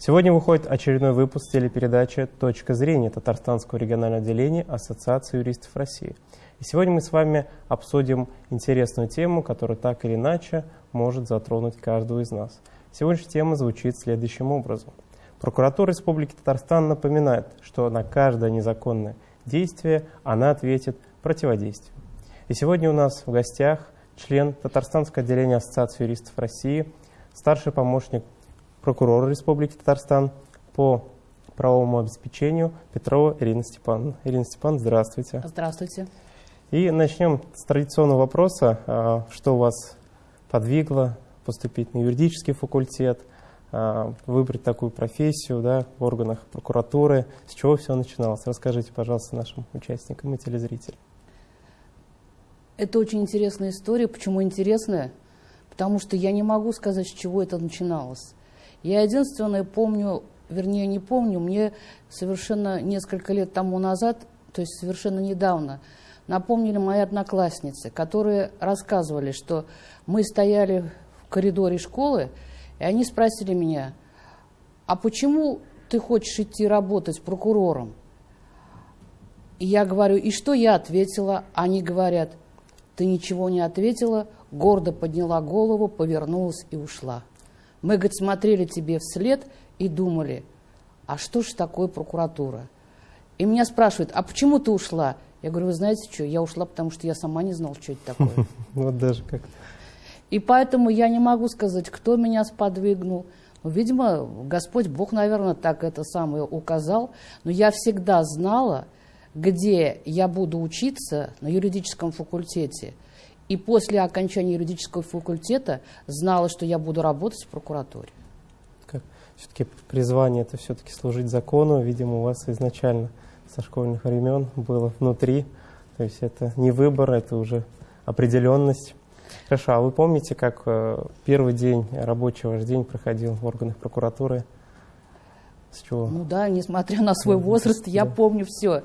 Сегодня выходит очередной выпуск телепередачи «Точка зрения» Татарстанского регионального отделения Ассоциации юристов России. И сегодня мы с вами обсудим интересную тему, которая так или иначе может затронуть каждого из нас. Сегодняшняя тема звучит следующим образом. Прокуратура Республики Татарстан напоминает, что на каждое незаконное действие она ответит противодействием. И сегодня у нас в гостях член Татарстанского отделения Ассоциации юристов России, старший помощник прокурора Республики Татарстан по правовому обеспечению Петрова Ирина Степановна. Ирина Степановна, здравствуйте. Здравствуйте. И начнем с традиционного вопроса. А, что вас подвигло поступить на юридический факультет, а, выбрать такую профессию да, в органах прокуратуры? С чего все начиналось? Расскажите, пожалуйста, нашим участникам и телезрителям. Это очень интересная история. Почему интересная? Потому что я не могу сказать, с чего это начиналось. Я единственное помню, вернее не помню, мне совершенно несколько лет тому назад, то есть совершенно недавно, напомнили мои одноклассницы, которые рассказывали, что мы стояли в коридоре школы, и они спросили меня, а почему ты хочешь идти работать прокурором? И я говорю, и что я ответила? Они говорят, ты ничего не ответила, гордо подняла голову, повернулась и ушла. Мы, говорит, смотрели тебе вслед и думали, а что же такое прокуратура? И меня спрашивают, а почему ты ушла? Я говорю, вы знаете что, я ушла, потому что я сама не знала, что это такое. Вот даже как И поэтому я не могу сказать, кто меня сподвигнул. Ну, видимо, Господь Бог, наверное, так это самое указал. Но я всегда знала, где я буду учиться на юридическом факультете – и после окончания юридического факультета знала, что я буду работать в прокуратуре. Все-таки призвание это все-таки служить закону, видимо, у вас изначально со школьных времен было внутри. То есть это не выбор, это уже определенность. Хорошо, а вы помните, как э, первый день, рабочий ваш день проходил в органах прокуратуры? С чего? Ну да, несмотря на свой возраст, я да. помню все.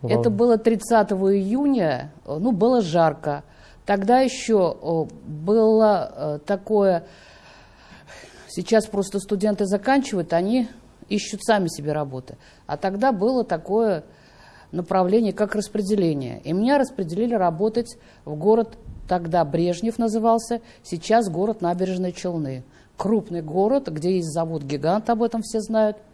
Вам... Это было 30 июня, ну, было жарко. Тогда еще было э, такое, сейчас просто студенты заканчивают, они ищут сами себе работы. А тогда было такое направление, как распределение. И меня распределили работать в город, тогда Брежнев назывался, сейчас город Набережные Челны. Крупный город, где есть завод-гигант, об этом все знают –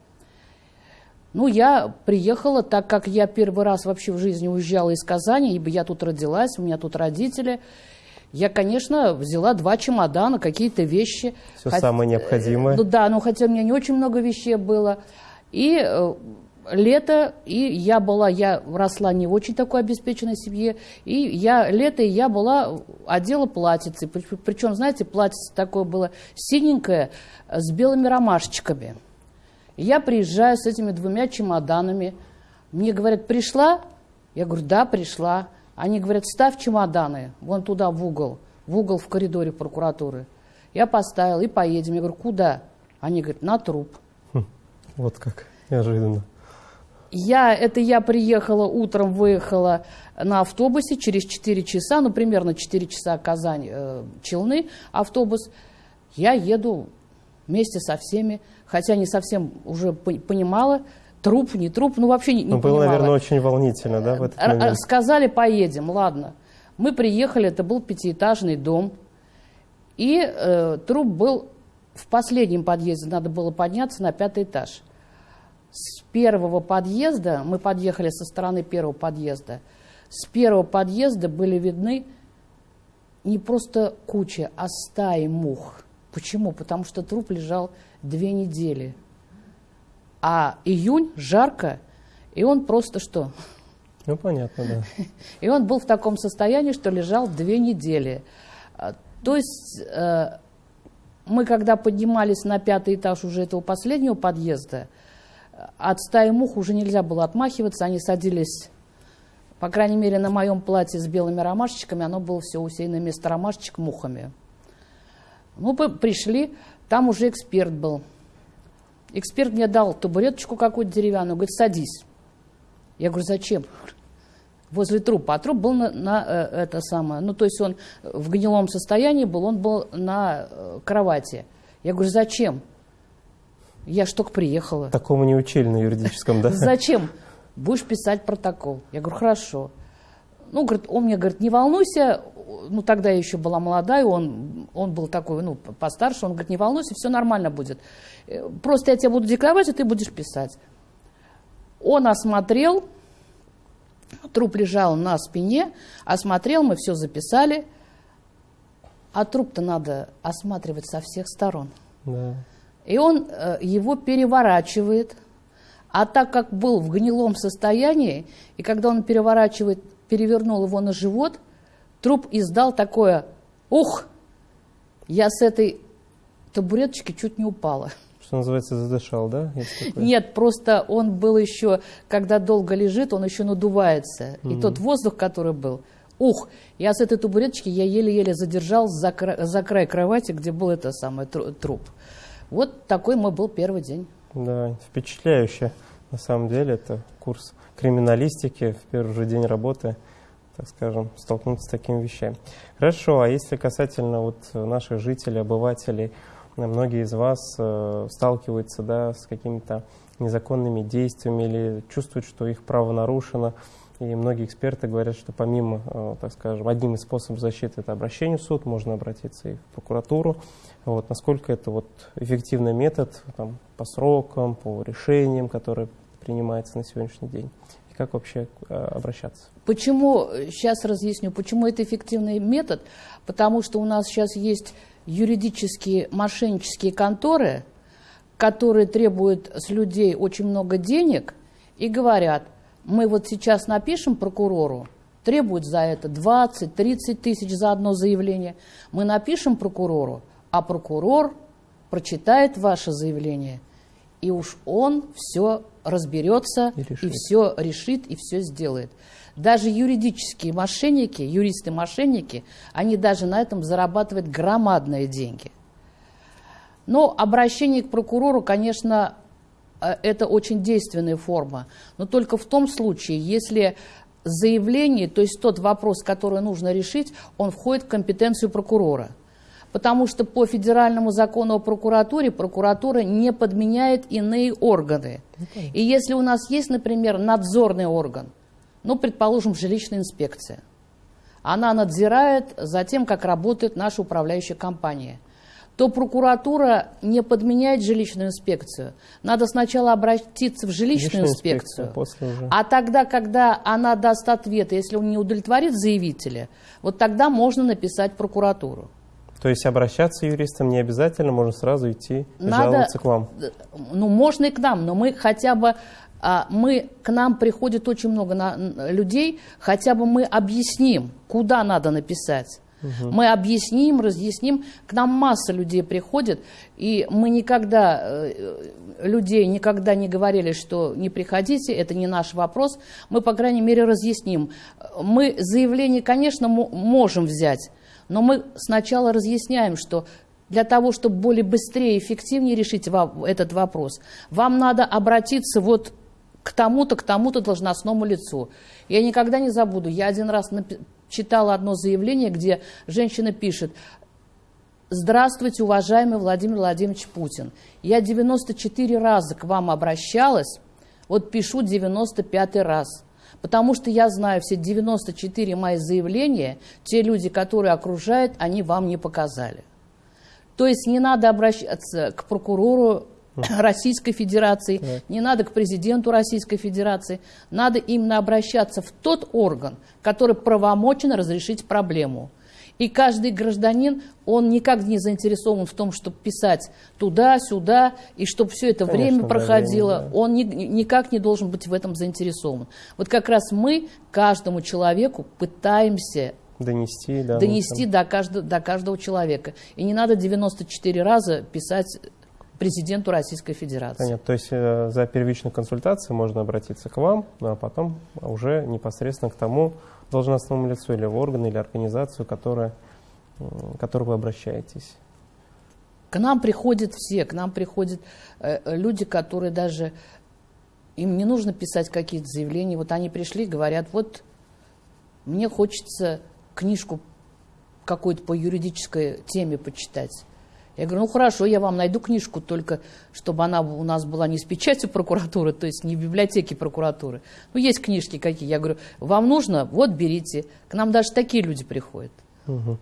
ну, я приехала, так как я первый раз вообще в жизни уезжала из Казани, ибо я тут родилась, у меня тут родители. Я, конечно, взяла два чемодана, какие-то вещи. Все Хот... самое необходимое. Ну да, но хотя у меня не очень много вещей было. И э, лето, и я была, я росла не в очень такой обеспеченной семье, и я лето, и я была, одела платьице, причем, знаете, платьице такое было синенькое, с белыми ромашечками. Я приезжаю с этими двумя чемоданами. Мне говорят, пришла? Я говорю, да, пришла. Они говорят, ставь чемоданы вон туда, в угол, в угол в коридоре прокуратуры. Я поставил и поедем. Я говорю, куда? Они говорят, на труп. Хм, вот как, неожиданно. Я, это я приехала утром, выехала на автобусе через 4 часа, ну, примерно 4 часа Казань, э, Челны, автобус. Я еду вместе со всеми хотя не совсем уже понимала, труп, не труп, ну вообще не, не ну, было, наверное, очень волнительно, да, в этот момент? Сказали, поедем, ладно. Мы приехали, это был пятиэтажный дом, и э, труп был в последнем подъезде, надо было подняться на пятый этаж. С первого подъезда, мы подъехали со стороны первого подъезда, с первого подъезда были видны не просто куча, а стаи мух. Почему? Потому что труп лежал две недели. А июнь жарко, и он просто что? Ну, понятно, да. И он был в таком состоянии, что лежал две недели. А, то есть э, мы, когда поднимались на пятый этаж уже этого последнего подъезда, от стаи мух уже нельзя было отмахиваться, они садились, по крайней мере, на моем платье с белыми ромашечками, оно было все усеяно вместо ромашечек мухами. Мы пришли, там уже эксперт был. Эксперт мне дал табуреточку какую-то деревянную, говорит, садись. Я говорю, зачем? Возле трупа. А труп был на, на э, это самое, ну то есть он в гнилом состоянии был, он был на э, кровати. Я говорю, зачем? Я ж только приехала. Такому не учили на юридическом, да? Зачем? Будешь писать протокол. Я говорю, хорошо. Ну, говорит, он мне говорит, не волнуйся, ну, тогда я еще была молодая, он, он был такой, ну, постарше, он говорит, не волнуйся, все нормально будет. Э, просто я тебе буду декларовать, а ты будешь писать. Он осмотрел, труп лежал на спине, осмотрел, мы все записали, а труп-то надо осматривать со всех сторон. Да. И он э, его переворачивает, а так как был в гнилом состоянии, и когда он переворачивает, перевернул его на живот, труп издал такое «Ух!» Я с этой табуреточки чуть не упала. Что называется, задышал, да? Нет, просто он был еще, когда долго лежит, он еще надувается. Mm-hmm. И тот воздух, который был, ух, я с этой табуреточки, я еле-еле задержал за, кра- за край кровати, где был это самый труп. Вот такой мой был первый день. Да, впечатляюще. На самом деле это курс криминалистики в первый же день работы, так скажем, столкнуться с такими вещами. Хорошо, а если касательно вот наших жителей, обывателей, многие из вас э, сталкиваются да, с какими-то незаконными действиями или чувствуют, что их право нарушено. И многие эксперты говорят, что помимо, э, так скажем, одним из способов защиты это обращение в суд, можно обратиться и в прокуратуру. Вот, насколько это вот эффективный метод там, по срокам, по решениям, которые принимаются на сегодняшний день? И как вообще э, обращаться? Почему, сейчас разъясню, почему это эффективный метод? Потому что у нас сейчас есть юридические мошеннические конторы, которые требуют с людей очень много денег и говорят, мы вот сейчас напишем прокурору, требуют за это 20-30 тысяч за одно заявление, мы напишем прокурору, а прокурор прочитает ваше заявление, и уж он все разберется, и, и все решит, и все сделает. Даже юридические мошенники, юристы-мошенники, они даже на этом зарабатывают громадные деньги. Но обращение к прокурору, конечно, э, это очень действенная форма, но только в том случае, если заявление, то есть тот вопрос, который нужно решить, он входит в компетенцию прокурора – потому что по федеральному закону о прокуратуре прокуратура не подменяет иные органы. И если у нас есть, например, надзорный орган, ну, предположим, жилищная инспекция, она надзирает за тем, как работает наша управляющая компания, то прокуратура не подменяет жилищную инспекцию. Надо сначала обратиться в жилищную, инспекцию, инспекцию а тогда, когда она даст ответ, если он не удовлетворит заявителя, вот тогда можно написать прокуратуру. То есть обращаться юристам не обязательно, можно сразу идти Надо, жаловаться к вам? Ну, можно и к нам, но мы хотя бы, а, мы, к нам приходит очень много на, людей, хотя бы мы объясним, куда надо написать. Угу. Мы объясним, разъясним. К нам масса людей приходит, и мы никогда, э, людей никогда не говорили, что не приходите, это не наш вопрос. Мы, по крайней мере, разъясним. Мы заявление, конечно, можем взять, но мы сначала разъясняем, что для того, чтобы более быстрее и эффективнее решить этот вопрос, вам надо обратиться вот к тому-то, к тому-то должностному лицу. Я никогда не забуду, я один раз читала одно заявление, где женщина пишет, «Здравствуйте, уважаемый Владимир Владимирович Путин. Я 94 раза к вам обращалась, вот пишу 95 раз. Потому что я знаю, все 94 мои заявления, те люди, которые окружают, они вам не показали. То есть не надо обращаться к прокурору Российской Федерации, не надо к президенту Российской Федерации, надо именно обращаться в тот орган, который правомочен разрешить проблему. И каждый гражданин, он никак не заинтересован в том, чтобы писать туда-сюда, и чтобы все это Конечно, время проходило. Время, да. Он ни, никак не должен быть в этом заинтересован. Вот как раз мы каждому человеку пытаемся донести, да, донести до, каждого, до каждого человека. И не надо 94 раза писать президенту Российской Федерации. Понятно. То есть э, за первичной консультацией можно обратиться к вам, ну, а потом уже непосредственно к тому, должностному лицу или в орган или организацию, которая, к которой вы обращаетесь? К нам приходят все, к нам приходят э, люди, которые даже, им не нужно писать какие-то заявления, вот они пришли, говорят, вот мне хочется книжку какой-то по юридической теме почитать. Я говорю, ну хорошо, я вам найду книжку, только чтобы она у нас была не с печатью прокуратуры, то есть не в библиотеке прокуратуры. Ну, есть книжки какие. Я говорю, вам нужно? Вот, берите. К нам даже такие люди приходят. Угу.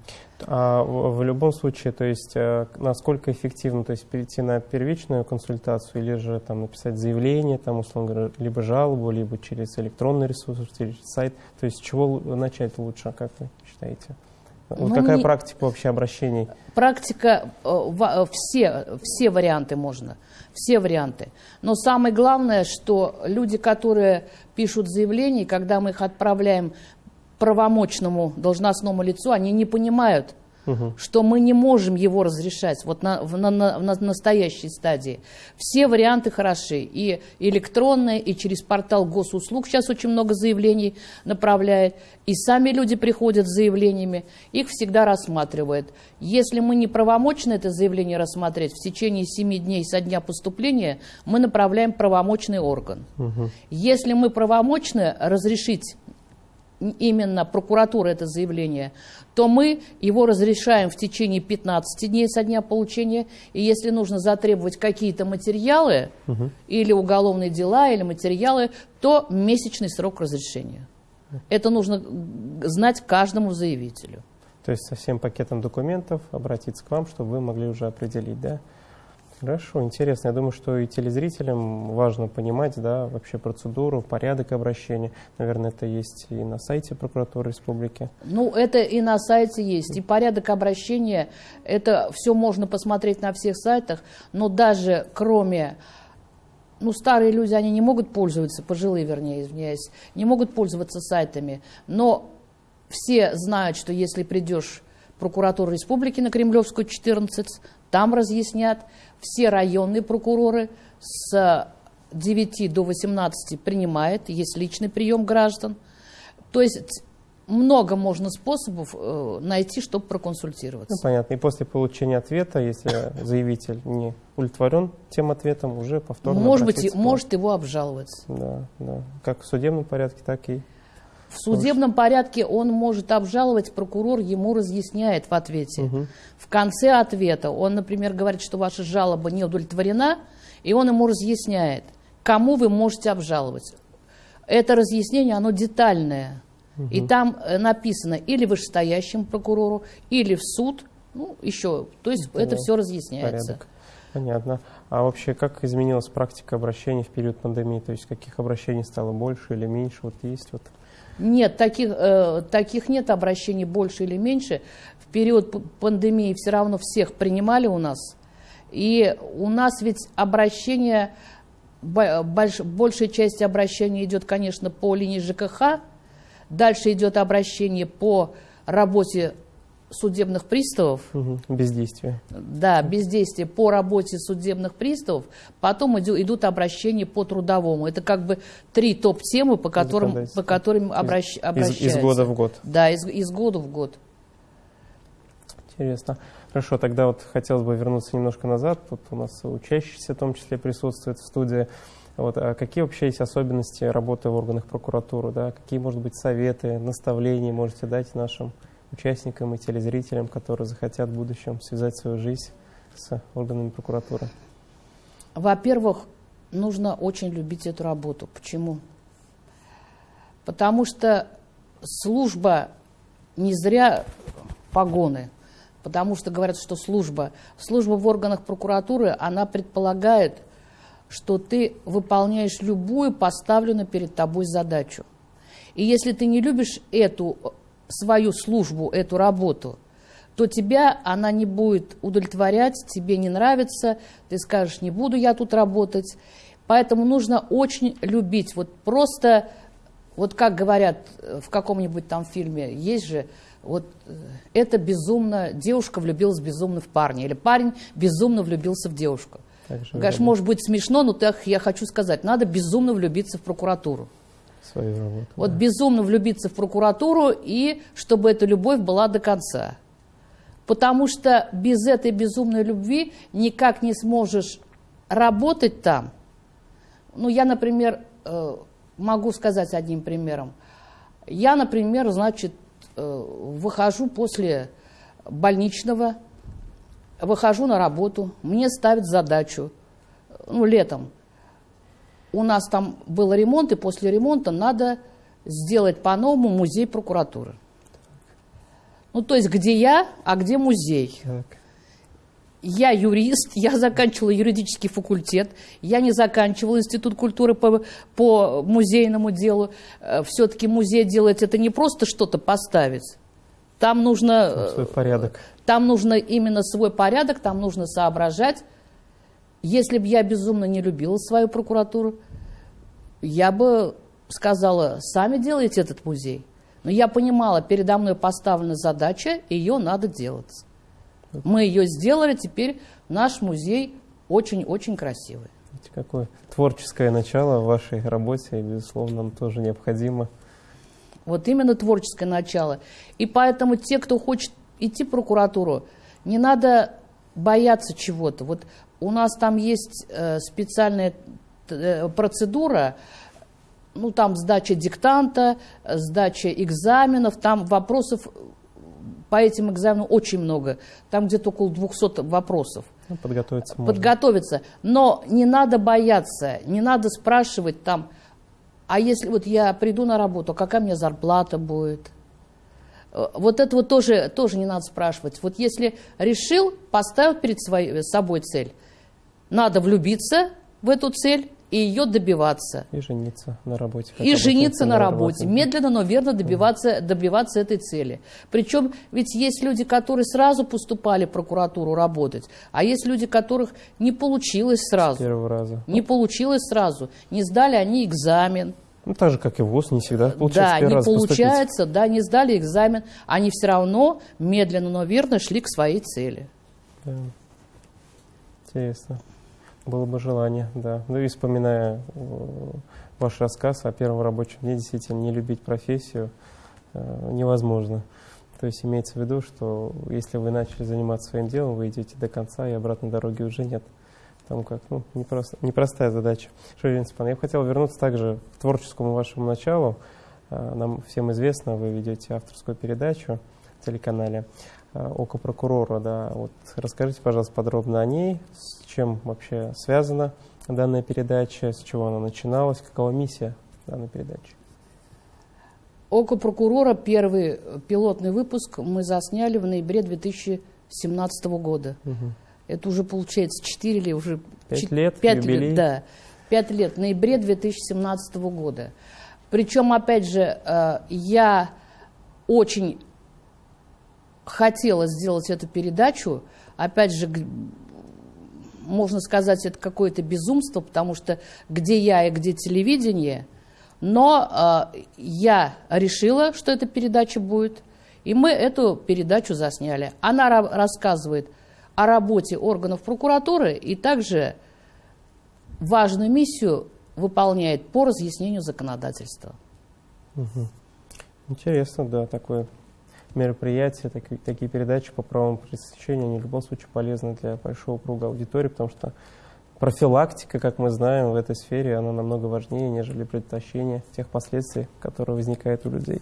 А в, любом случае, то есть э, насколько эффективно, то есть перейти на первичную консультацию или же там написать заявление, там условно говоря, либо жалобу, либо через электронный ресурс, через сайт, то есть чего начать лучше, как вы считаете? Вот ну, какая не... практика вообще обращений? Практика, э, все, все варианты можно, все варианты. Но самое главное, что люди, которые пишут заявления, когда мы их отправляем правомочному должностному лицу, они не понимают, угу. что мы не можем его разрешать вот на, на, на, на настоящей стадии. Все варианты хороши. И электронные, и через портал госуслуг сейчас очень много заявлений направляет. И сами люди приходят с заявлениями, их всегда рассматривают. Если мы не правомочны это заявление рассмотреть, в течение 7 дней со дня поступления мы направляем правомочный орган. Угу. Если мы правомочны разрешить именно прокуратура это заявление, то мы его разрешаем в течение 15 дней со дня получения. И если нужно затребовать какие-то материалы, угу. или уголовные дела, или материалы, то месячный срок разрешения. Это нужно знать каждому заявителю. То есть со всем пакетом документов обратиться к вам, чтобы вы могли уже определить, да? Хорошо, интересно. Я думаю, что и телезрителям важно понимать, да, вообще процедуру, порядок обращения. Наверное, это есть и на сайте прокуратуры республики. Ну, это и на сайте есть. И порядок обращения, это все можно посмотреть на всех сайтах, но даже кроме ну, старые люди, они не могут пользоваться, пожилые, вернее, извиняюсь, не могут пользоваться сайтами, но все знают, что если придешь в прокуратуру республики на Кремлевскую, 14, там разъяснят, все районные прокуроры с 9 до 18 принимают, есть личный прием граждан. То есть много можно способов э, найти, чтобы проконсультироваться. Ну, понятно. И после получения ответа, если заявитель не удовлетворен тем ответом, уже повторно Может быть, может его обжаловать. Да, да. Как в судебном порядке, так и в судебном порядке он может обжаловать, прокурор ему разъясняет в ответе. Угу. В конце ответа он, например, говорит, что ваша жалоба не удовлетворена, и он ему разъясняет, кому вы можете обжаловать. Это разъяснение, оно детальное. Угу. И там э, написано или вышестоящему прокурору, или в суд, ну, еще. То есть это, это все разъясняется. Порядок. Понятно. А вообще, как изменилась практика обращений в период пандемии? То есть, каких обращений стало больше или меньше? Вот есть вот нет, таких, э, таких нет обращений больше или меньше. В период пандемии все равно всех принимали у нас. И у нас ведь обращение, больш, большая часть обращений идет, конечно, по линии ЖКХ. Дальше идет обращение по работе судебных приставов. Угу, бездействие. Да, бездействие по работе судебных приставов. Потом идут, обращения по трудовому. Это как бы три топ-темы, по которым, по которым обращ, обращаются. Из, из года в год. Да, из, из года в год. Интересно. Хорошо, тогда вот хотелось бы вернуться немножко назад. Тут у нас учащиеся в том числе присутствуют в студии. Вот, а какие вообще есть особенности работы в органах прокуратуры? Да? Какие, может быть, советы, наставления можете дать нашим участникам и телезрителям, которые захотят в будущем связать свою жизнь с органами прокуратуры? Во-первых, нужно очень любить эту работу. Почему? Потому что служба не зря погоны. Потому что говорят, что служба, служба в органах прокуратуры, она предполагает, что ты выполняешь любую поставленную перед тобой задачу. И если ты не любишь эту свою службу, эту работу, то тебя она не будет удовлетворять, тебе не нравится, ты скажешь, не буду я тут работать. Поэтому нужно очень любить. Вот просто, вот как говорят в каком-нибудь там фильме, есть же, вот э, это безумно, девушка влюбилась безумно в парня, или парень безумно влюбился в девушку. Конечно, может быть смешно, но так я хочу сказать, надо безумно влюбиться в прокуратуру свою работу. Вот да. безумно влюбиться в прокуратуру и чтобы эта любовь была до конца. Потому что без этой безумной любви никак не сможешь работать там. Ну, я, например, э, могу сказать одним примером. Я, например, значит, э, выхожу после больничного, выхожу на работу, мне ставят задачу, ну, летом. У нас там был ремонт, и после ремонта надо сделать по-новому музей прокуратуры. Ну, то есть, где я, а где музей? Так. Я юрист, я заканчивала юридический факультет, я не заканчивала институт культуры по, по музейному делу. Э, Все-таки музей делать это не просто что-то поставить. Там нужно... Там свой порядок. Там нужно именно свой порядок, там нужно соображать. Если бы я безумно не любила свою прокуратуру, я бы сказала, сами делайте этот музей. Но я понимала, передо мной поставлена задача, ее надо делать. Мы ее сделали, теперь наш музей очень-очень красивый. Видите, Какое творческое начало в вашей работе, и, безусловно, нам тоже необходимо. Вот именно творческое начало. И поэтому те, кто хочет идти в прокуратуру, не надо бояться чего-то. Вот у нас там есть э, специальная э, процедура, ну там сдача диктанта, сдача экзаменов, там вопросов по этим экзаменам очень много. Там где-то около 200 вопросов. Ну, подготовиться можно. подготовиться. Но не надо бояться, не надо спрашивать там, а если вот я приду на работу, какая мне зарплата будет? Э, Вот это вот тоже, тоже не надо спрашивать. Вот если решил, поставил перед своей, собой цель, надо влюбиться в эту цель и ее добиваться. И жениться на работе. И жениться на работают. работе. Медленно, но верно добиваться, добиваться этой цели. Причем ведь есть люди, которые сразу поступали в прокуратуру работать, а есть люди, которых не получилось С сразу. первого раза. Не получилось сразу. Не сдали они экзамен. Ну, так же, как и ВУЗ, не всегда получается да, не поступить. получается, да, не сдали экзамен. Они все равно медленно, но верно шли к своей цели. Да. Интересно. Было бы желание, да. Ну и вспоминая э, ваш рассказ о первом рабочем дне, действительно, не любить профессию э, невозможно. То есть имеется в виду, что если вы начали заниматься своим делом, вы идете до конца, и обратной дороги уже нет. Потому как, ну, непросто, непростая задача. Шурин Степан, я бы хотел вернуться также к творческому вашему началу. Э, Нам всем известно, вы ведете авторскую передачу в телеканале э, «Око прокурора». Да. Вот расскажите, пожалуйста, подробно о ней, с чем вообще связана данная передача, с чего она начиналась, какова миссия данной передачи. Око прокурора, первый пилотный выпуск мы засняли в ноябре 2017 года. Мгм. Это уже получается 4 или уже... Пять чет- лет, пять юбилей. лет, да. 5 лет, в ноябре 2017 года. Причем, опять же, э, я очень хотела сделать эту передачу. Опять же, можно сказать, это какое-то безумство, потому что где я и где телевидение. Но э, я решила, что эта передача будет, и мы эту передачу засняли. Она ра- рассказывает о работе органов прокуратуры и также важную миссию выполняет по разъяснению законодательства. Интересно, да, такое мероприятие, такие, такие передачи по правам пресечения, они в любом случае полезны для большого круга аудитории, потому что профилактика, как мы знаем, в этой сфере, она намного важнее, нежели предотвращение тех последствий, которые возникают у людей.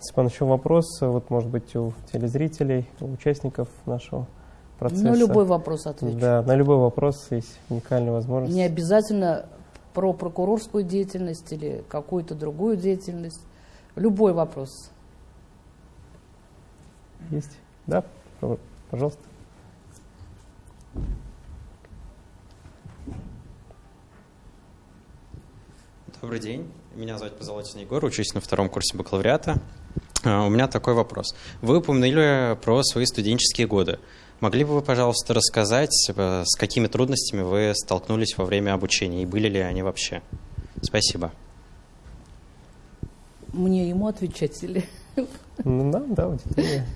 Степан, еще вопрос, вот, может быть, у телезрителей, у участников нашего процесса. На любой вопрос отвечу. Да, на любой вопрос есть уникальная возможность. Не обязательно про прокурорскую деятельность или какую-то другую деятельность. Любой вопрос. Есть? Да, пожалуйста. Добрый день. Меня зовут Позолотин Егор, учусь на втором курсе бакалавриата. А, У меня такой вопрос. Вы упомянули про свои студенческие годы. Могли бы вы, пожалуйста, рассказать, э, с какими трудностями вы столкнулись во время обучения и были ли они вообще? Спасибо. Мне ему отвечать или... Ну да, да, аудитория.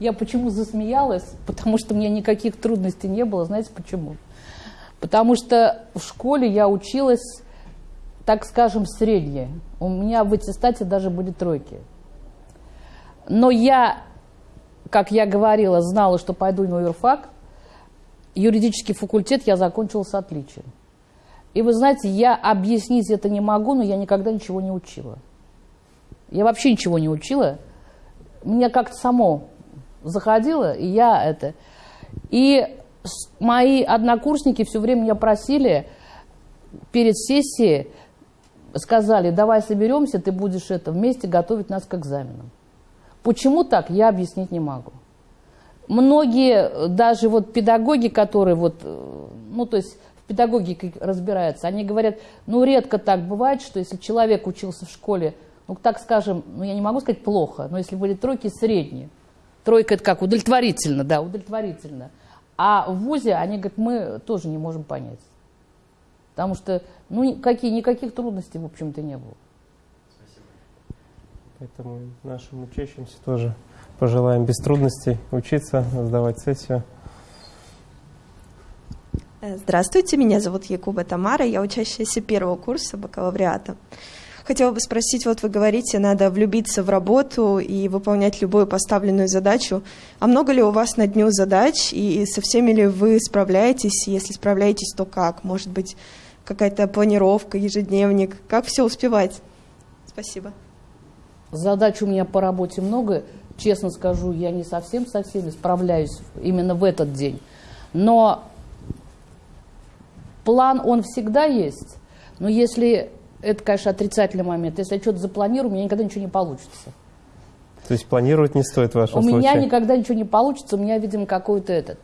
Я почему засмеялась? Потому что у меня никаких трудностей не было. Знаете почему? Потому что в школе я училась, так скажем, среднее. У меня в аттестате даже были тройки. Но я, как я говорила, знала, что пойду на юрфак. Юридический факультет я закончила с отличием. И вы знаете, я объяснить это не могу, но я никогда ничего не учила. Я вообще ничего не учила. Мне как-то само заходило, и я это... И мои однокурсники все время меня просили перед сессией, сказали, давай соберемся, ты будешь это вместе готовить нас к экзаменам. Почему так, я объяснить не могу. Многие, даже вот педагоги, которые вот, э, ну то есть в педагогике разбираются, они говорят, ну редко так бывает, что если человек учился в школе, ну так скажем, ну я не могу сказать плохо, но если были тройки средние, тройка это как, удовлетворительно, да, удовлетворительно. А в ВУЗе они говорят, мы тоже не можем понять. Потому что ну, какие, никаких трудностей, в общем-то, не было. Спасибо. Поэтому нашим учащимся тоже пожелаем без трудностей учиться, сдавать сессию. Здравствуйте, меня зовут Якуба Тамара, я учащаяся первого курса бакалавриата. Хотела бы спросить, вот вы говорите, надо влюбиться в работу и выполнять любую поставленную задачу. А много ли у вас на дню задач и со всеми ли вы справляетесь? Если справляетесь, то как? Может быть, какая-то планировка, ежедневник? Как все успевать? Спасибо. Задач у меня по работе много. Честно скажу, я не совсем со всеми справляюсь именно в этот день. Но план, он всегда есть. Но если это, конечно, отрицательный момент. Если я что-то запланирую, у меня никогда ничего не получится. То есть планировать не стоит в вашем у случае? У меня никогда ничего не получится, у меня, видимо, какой-то этот.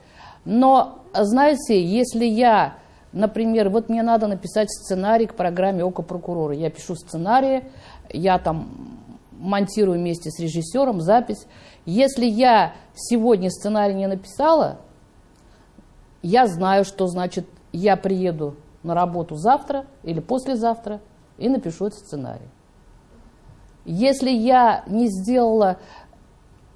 Но, знаете, если я, например, вот мне надо написать сценарий к программе «Око прокурора», я пишу сценарий, я там монтирую вместе с режиссером запись. Если я сегодня сценарий не написала, я знаю, что значит я приеду на работу завтра или послезавтра, и напишу этот сценарий. Если я не сделала,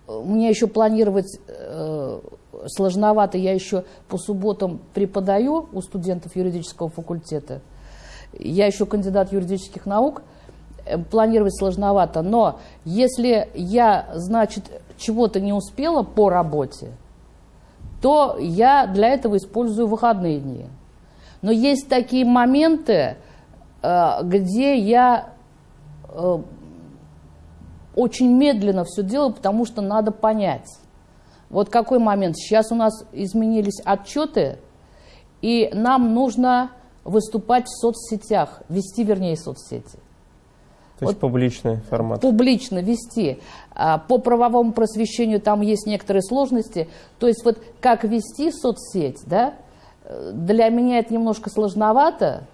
мне еще планировать э, сложновато, я еще по субботам преподаю у студентов юридического факультета, я еще кандидат юридических наук, э, планировать сложновато, но если я, значит, чего-то не успела по работе, то я для этого использую выходные дни. Но есть такие моменты, Э, где я э, очень медленно все делаю, потому что надо понять. Вот какой момент. Сейчас у нас изменились отчеты, и нам нужно выступать в соцсетях, вести, вернее, соцсети. То есть вот публичный формат. Публично вести. А, по правовому просвещению там есть некоторые сложности. То есть вот как вести соцсеть, да, э, для меня это немножко сложновато,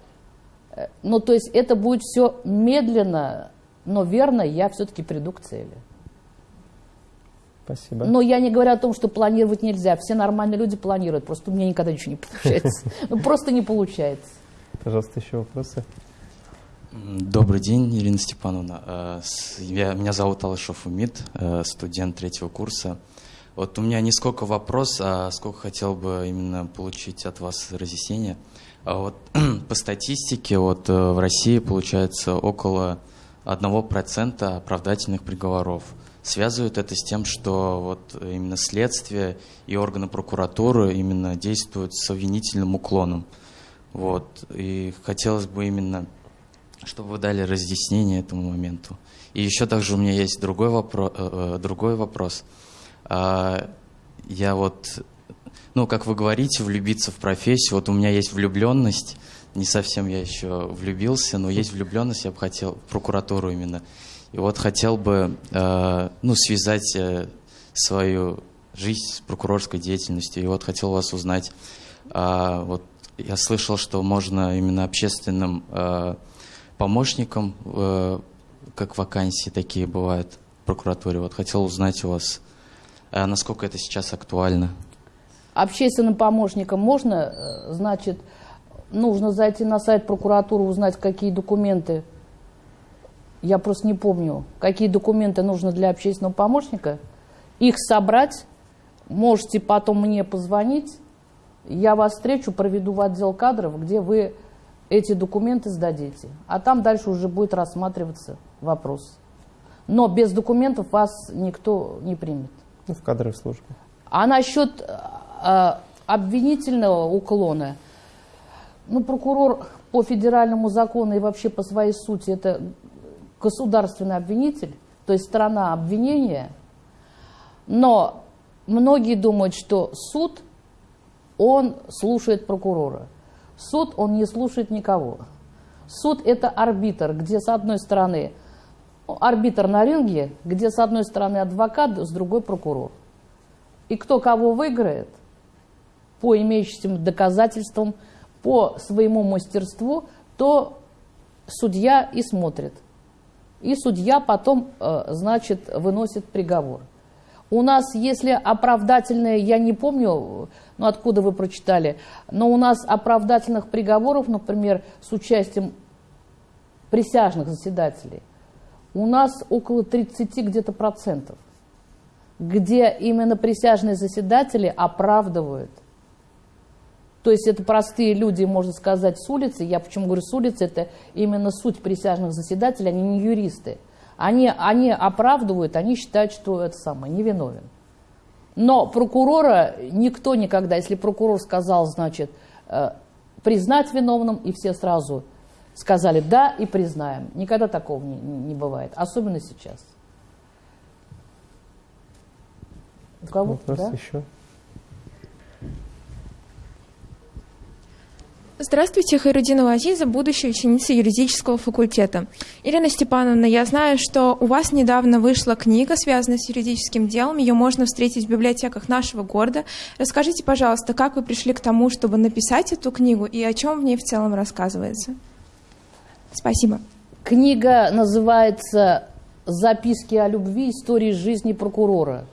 ну, то есть это будет все медленно, но верно, я все-таки приду к цели. Спасибо. Но я не говорю о том, что планировать нельзя. Все нормальные люди планируют, просто у меня никогда ничего не получается. Ну, просто не получается. Пожалуйста, еще вопросы. Добрый день, Ирина Степановна. Э, я, меня зовут Алышев Умид, э, студент третьего курса. Вот у меня не сколько вопрос, а сколько хотел бы именно получить от вас разъяснения. А вот по статистике вот э, в России получается около 1% оправдательных приговоров. Связывают это с тем, что вот именно следствие и органы прокуратуры именно действуют с обвинительным уклоном. Вот. И хотелось бы именно, чтобы вы дали разъяснение этому моменту. И еще также у меня есть другой вопрос. Э, э, другой вопрос. А, я вот ну, как вы говорите, влюбиться в профессию. Вот у меня есть влюбленность, не совсем я еще влюбился, но есть влюбленность, я бы хотел, в прокуратуру именно. И вот хотел бы, э, ну, связать э, свою жизнь с прокурорской деятельностью. И вот хотел вас узнать, э, вот я слышал, что можно именно общественным э, помощникам, э, как вакансии такие бывают в прокуратуре. Вот хотел узнать у вас, э, насколько это сейчас актуально. Общественным помощникам можно, э, значит, нужно зайти на сайт прокуратуры, узнать, какие документы, я просто не помню, какие документы нужны для общественного помощника, их собрать, можете потом мне позвонить, я вас встречу, проведу в отдел кадров, где вы эти документы сдадите. А там дальше уже будет рассматриваться вопрос. Но без документов вас никто не примет. Ну, в кадровой службе. А насчет э, обвинительного уклона, ну, прокурор по федеральному закону и вообще по своей сути это государственный обвинитель, то есть страна обвинения, но многие думают, что суд он слушает прокурора. Суд, он не слушает никого. Суд – это арбитр, где с одной стороны арбитр на ринге, где с одной стороны адвокат, с другой прокурор. И кто кого выиграет, по имеющимся доказательствам, по своему мастерству, то судья и смотрит. И судья потом, э, значит, выносит приговор. У нас, если оправдательное, я не помню, ну откуда вы прочитали, но у нас оправдательных приговоров, например, с участием присяжных заседателей, у нас около 30 где-то процентов, где именно присяжные заседатели оправдывают. То есть это простые люди, можно сказать, с улицы. Я почему говорю с улицы, это именно суть присяжных заседателей, они не юристы. Они, они оправдывают, они считают, что это самое, невиновен. Но прокурора никто никогда, если прокурор сказал, значит, э, признать виновным, и все сразу сказали да и признаем. Никогда такого не, не бывает, особенно сейчас. У кого? Вопрос да? еще? Здравствуйте, Хайрудинова Азиза, будущая ученица юридического факультета. Ирина Степановна, я знаю, что у вас недавно вышла книга, связанная с юридическим делом. Ее можно встретить в библиотеках нашего города. Расскажите, пожалуйста, как вы пришли к тому, чтобы написать эту книгу и о чем в ней в целом рассказывается? Спасибо. Книга называется «Записки о любви. Истории жизни прокурора».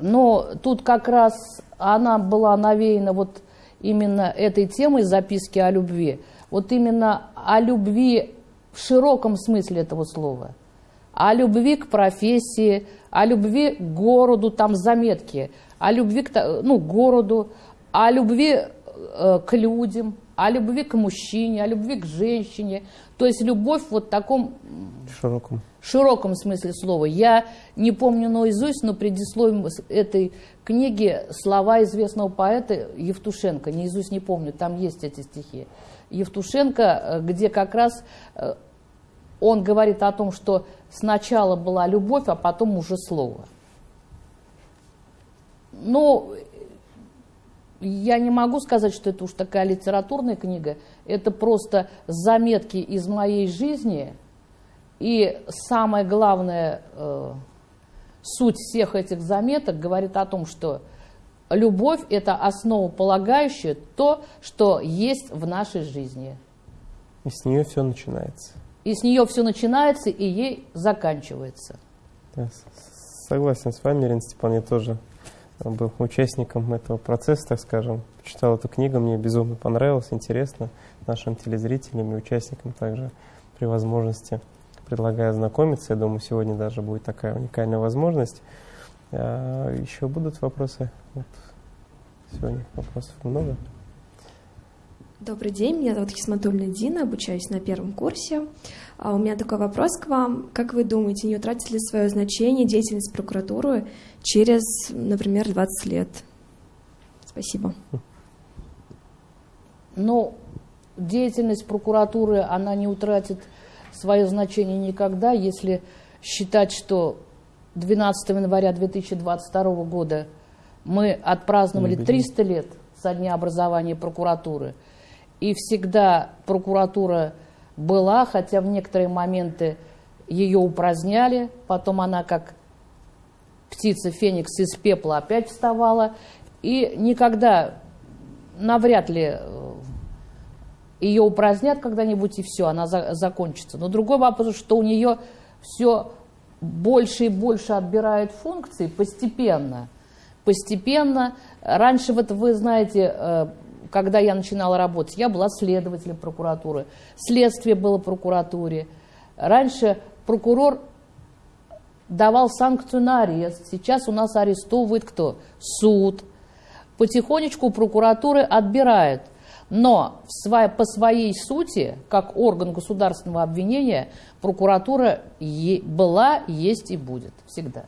Но тут как раз она была навеяна вот именно этой темой записки о любви, вот именно о любви в широком смысле этого слова, о любви к профессии, о любви к городу, там заметки, о любви к ну, городу, о любви э, к людям, о любви к мужчине, о любви к женщине. То есть любовь вот в таком широком. широком смысле слова. Я не помню наизусть, но предисловием этой книги слова известного поэта Евтушенко. Наизусть не помню, там есть эти стихи. Евтушенко, э, где как раз э, он говорит о том, что сначала была любовь, а потом уже слово. Но я не могу сказать, что это уж такая литературная книга. Это просто заметки из моей жизни. И самое главное, э, суть всех этих заметок говорит о том, что любовь – это основополагающее то, что есть в нашей жизни. И с нее все начинается. И с нее все начинается, и ей заканчивается. Да, согласен с вами, Ирина Степановна, я тоже был участником этого процесса, так скажем. Читал эту книгу, мне безумно понравилось, интересно нашим телезрителям и участникам также при возможности предлагаю ознакомиться. Я думаю, сегодня даже будет такая уникальная возможность. А, еще будут вопросы? Вот. Сегодня вопросов много. Добрый день, меня зовут Хисматульна Дина, обучаюсь на первом курсе. А у меня такой вопрос к вам. Как вы думаете, не утратит ли свое значение деятельность прокуратуры через, например, 20 лет? Спасибо. Ну, деятельность прокуратуры, она не утратит свое значение никогда, если считать, что 12 января 2022 года мы отпраздновали 300 лет со дня образования прокуратуры – и всегда прокуратура была, хотя в некоторые моменты ее упраздняли, потом она как птица Феникс из пепла опять вставала, и никогда, навряд ли э, ее упразднят когда-нибудь, и все, она за, закончится. Но другой вопрос, что у нее все больше и больше отбирают функции постепенно. Постепенно. Раньше, вот вы знаете, э, когда я начинала работать, я была следователем прокуратуры, следствие было прокуратуре. Раньше прокурор давал санкцию на арест, сейчас у нас арестовывает кто? Суд. Потихонечку прокуратуры отбирают. Но по своей сути, как орган государственного обвинения, прокуратура была, есть и будет всегда.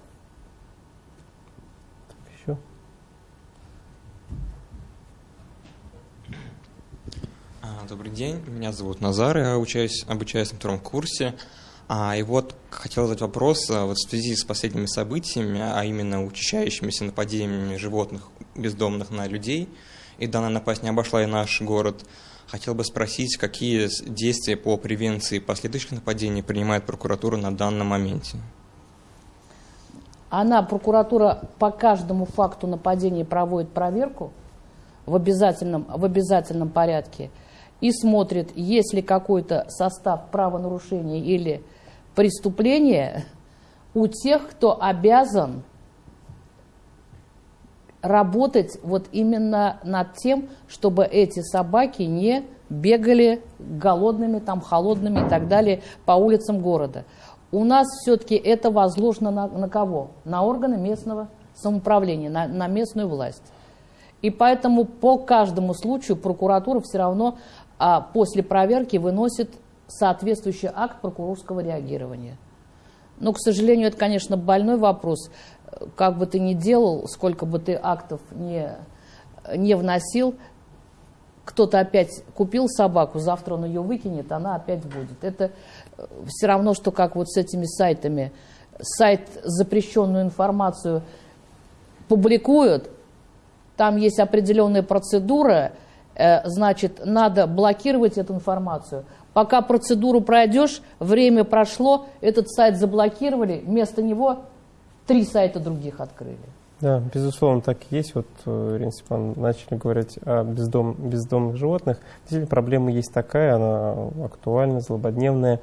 Добрый день, меня зовут Назар, я учаюсь, обучаюсь на втором курсе. А, и вот хотел задать вопрос а, вот в связи с последними событиями, а именно учащающимися нападениями животных бездомных на людей. и данная напасть не обошла и наш город. Хотел бы спросить, какие действия по превенции последующих нападений принимает прокуратура на данном моменте? Она, прокуратура, по каждому факту нападения проводит проверку в обязательном, в обязательном порядке и смотрит, есть ли какой-то состав правонарушения или преступления у тех, кто обязан работать вот именно над тем, чтобы эти собаки не бегали голодными, там, холодными и так далее по улицам города. У нас все-таки это возложено на, на кого? На органы местного самоуправления, на, на местную власть. И поэтому по каждому случаю прокуратура все равно а, после проверки выносит соответствующий акт прокурорского реагирования. Но, к сожалению, это, конечно, больной вопрос. Как бы ты ни делал, сколько бы ты актов не, не вносил, кто-то опять купил собаку, завтра он ее выкинет, она опять будет. Это э, все равно, что как вот с этими сайтами. Сайт запрещенную информацию публикуют, там есть определенная процедура, э, значит, надо блокировать эту информацию. Пока процедуру пройдешь, время прошло, этот сайт заблокировали, вместо него три сайта других открыли. Да, безусловно, так и есть. Вот, э, Ирина Степановна, начали говорить о бездом, бездомных животных. Действительно, проблема есть такая, она актуальна, злободневная.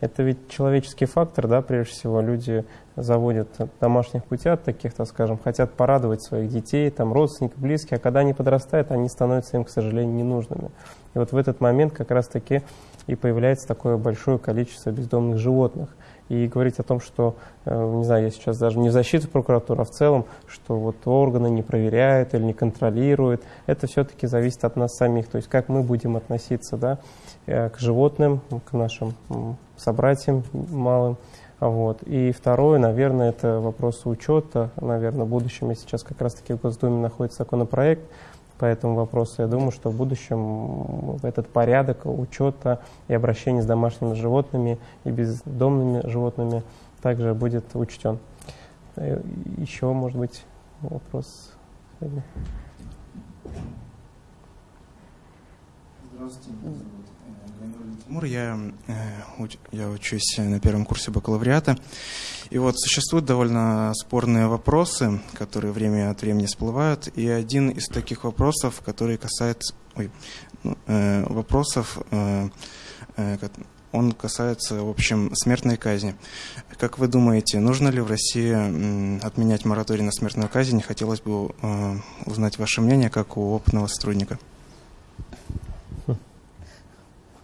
Это ведь человеческий фактор, да, прежде всего. Люди заводят домашних путят таких, так скажем, хотят порадовать своих детей, там, родственников, близких, а когда они подрастают, они становятся им, к сожалению, ненужными. И вот в этот момент как раз-таки и появляется такое большое количество бездомных животных и говорить о том, что, э, не знаю, я сейчас даже не в защиту прокуратуры, а в целом, что вот органы не проверяют или не контролируют, это все-таки зависит от нас самих, то есть как мы будем относиться да, э, к животным, к нашим собратьям малым. Вот. И второе, наверное, это вопрос учета, наверное, в будущем, сейчас как раз-таки в Госдуме находится законопроект, по этому вопросу. Я думаю, что в будущем этот порядок учета и обращения с домашними животными и бездомными животными также будет учтен. Э, еще, может быть, вопрос? Здравствуйте. Тимур, я, э, я учусь на первом курсе бакалавриата. И вот существуют довольно спорные вопросы, которые время от времени всплывают. И один из таких вопросов, который касается... Ой, ну, э, вопросов... Э, э, он касается, в общем, смертной казни. Как вы думаете, нужно ли в России отменять мораторий на смертную казнь? Хотелось бы э, узнать ваше мнение, как у опытного сотрудника.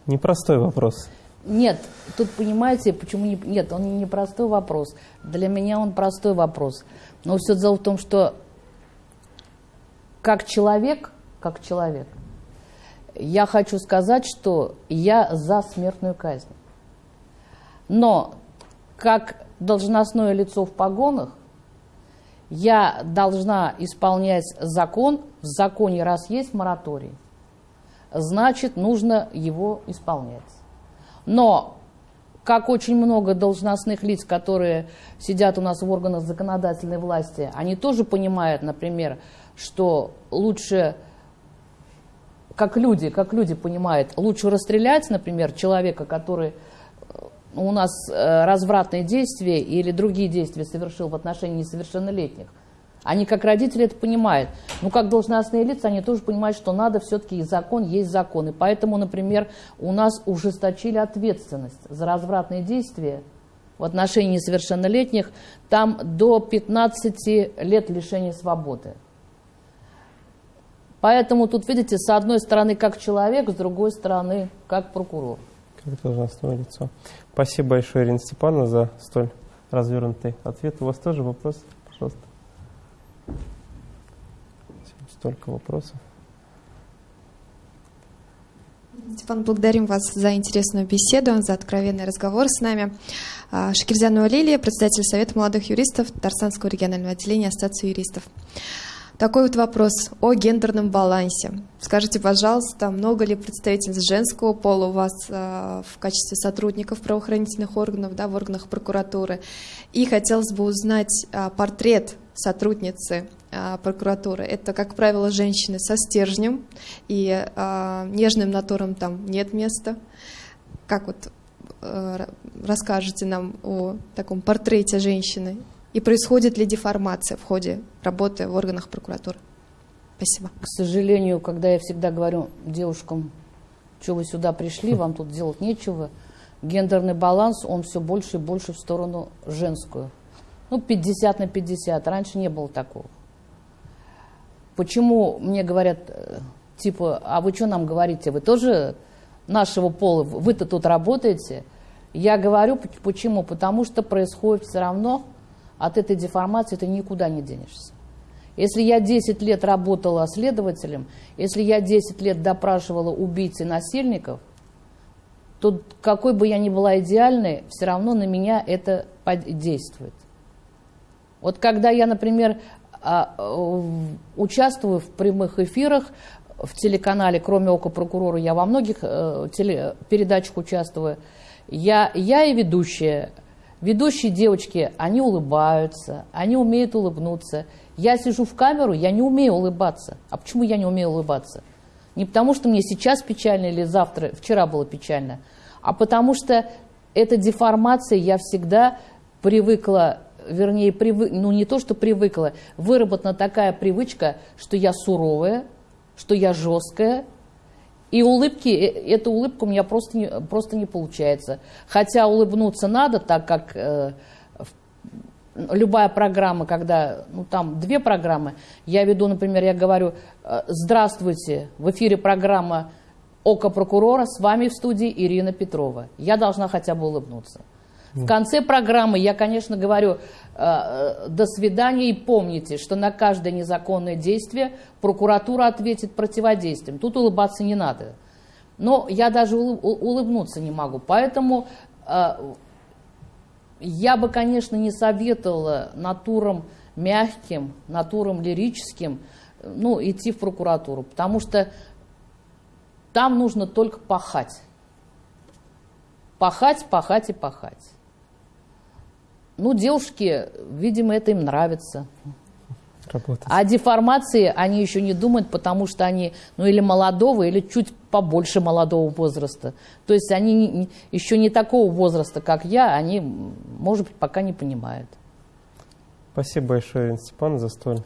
Непростой вопрос. Нет, тут понимаете, почему не... Нет, он не простой вопрос. Для меня он простой вопрос. Но все дело в том, что как человек, как человек, я хочу сказать, что я за смертную казнь. Но как должностное лицо в погонах, я должна исполнять закон. В законе раз есть мораторий – значит, нужно его исполнять. Но, как очень много должностных лиц, которые сидят у нас в органах законодательной власти, они тоже понимают, например, что лучше, как люди, как люди понимают, лучше расстрелять, например, человека, который э, у нас э, развратные действия или другие действия совершил в отношении несовершеннолетних – они как родители это понимают. Ну, как должностные лица, они тоже понимают, что надо все-таки и закон есть закон. И поэтому, например, у нас ужесточили ответственность за развратные действия в отношении несовершеннолетних. Там до 15 лет лишения свободы. Поэтому тут, видите, с одной стороны как человек, с другой стороны как прокурор. Как должностное лицо. Спасибо большое, Ирина Степановна, за столь развернутый ответ. У вас тоже вопрос? Пожалуйста. Столько вопросов. Степан, благодарим вас за интересную беседу, за откровенный разговор с нами. А, Шакирзянова Лилия, председатель Совета молодых юристов Татарстанского регионального отделения Ассоциации юристов. Такой вот вопрос о гендерном балансе. Скажите, пожалуйста, много ли представительств женского пола у вас э, в качестве сотрудников правоохранительных органов, да, в органах прокуратуры? И хотелось бы узнать э, портрет сотрудницы э, прокуратуры. Это, как правило, женщины со стержнем и э, нежным натуром там нет места. Как вот э, расскажете нам о таком портрете женщины и происходит ли деформация в ходе работы в органах прокуратуры? Спасибо. К сожалению, когда я всегда говорю девушкам, что вы сюда пришли, вам тут делать нечего, гендерный баланс, он все больше и больше в сторону женскую. Ну, 50 на 50. Раньше не было такого. Почему мне говорят, э, типа, а вы что нам говорите, вы тоже нашего пола, вы-то тут работаете? Я говорю, почему? Потому что происходит все равно от этой деформации ты никуда не денешься. Если я 10 лет работала следователем, если я 10 лет допрашивала убийц и насильников, то какой бы я ни была идеальной, все равно на меня это действует. Вот когда я, например, а, участвую в прямых эфирах в телеканале, кроме «Ока прокурора», я во многих э, передачах участвую, я, я и ведущая – Ведущие девочки, они улыбаются, они умеют улыбнуться. Я сижу в камеру, я не умею улыбаться. А почему я не умею улыбаться? Не потому, что мне сейчас печально или завтра, вчера было печально, а потому что эта деформация, я всегда привыкла, вернее, привы, ну не то, что привыкла, выработана такая привычка, что я суровая, что я жесткая, и улыбки, э, эта улыбка у меня просто не, просто не получается. Хотя улыбнуться надо, так как э, любая программа, когда, ну там две программы, я веду, например, я говорю, э, здравствуйте, в эфире программа «Око прокурора», с вами в студии Ирина Петрова. Я должна хотя бы улыбнуться. В конце программы я, конечно, говорю э, «до свидания» и помните, что на каждое незаконное действие прокуратура ответит противодействием. Тут улыбаться не надо. Но я даже улыбнуться не могу. Поэтому э, я бы, конечно, не советовала натурам мягким, натурам лирическим ну, идти в прокуратуру, потому что там нужно только пахать. Пахать, пахать и пахать. Ну, девушки, видимо, это им нравится. Работать. А деформации они еще не думают, потому что они, ну, или молодого, или чуть побольше молодого возраста. То есть они еще не такого возраста, как я, они, может быть, пока не понимают. Спасибо большое, Степановна, за столь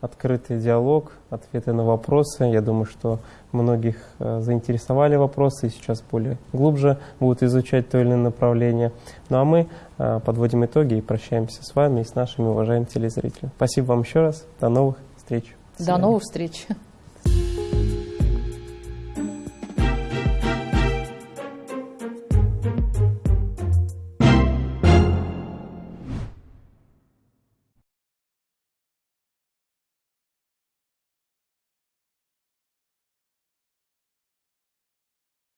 открытый диалог, ответы на вопросы. Я думаю, что многих э, заинтересовали вопросы и сейчас более глубже будут изучать то или иное направление. Ну а мы э, подводим итоги и прощаемся с вами и с нашими уважаемыми телезрителями. Спасибо вам еще раз. До новых встреч. До новых встреч.